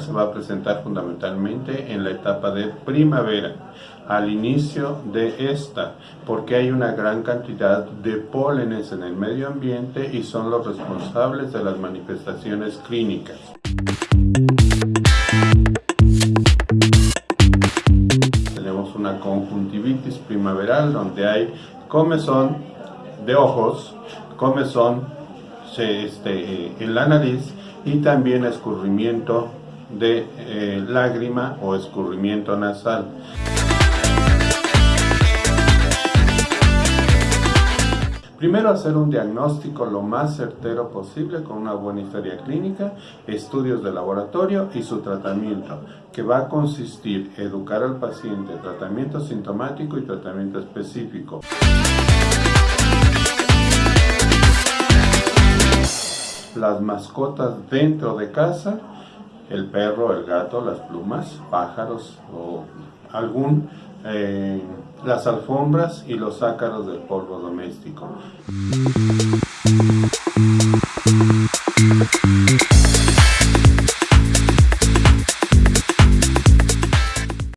se va a presentar fundamentalmente en la etapa de primavera, al inicio de esta, porque hay una gran cantidad de pólenes en el medio ambiente y son los responsables de las manifestaciones clínicas. Tenemos una conjuntivitis primaveral donde hay comezón de ojos, comezón este, en la nariz y también escurrimiento de eh, lágrima o escurrimiento nasal. Primero hacer un diagnóstico lo más certero posible con una buena historia clínica, estudios de laboratorio y su tratamiento, que va a consistir educar al paciente, tratamiento sintomático y tratamiento específico. Las mascotas dentro de casa el perro, el gato, las plumas, pájaros o algún, eh, las alfombras y los ácaros del polvo doméstico.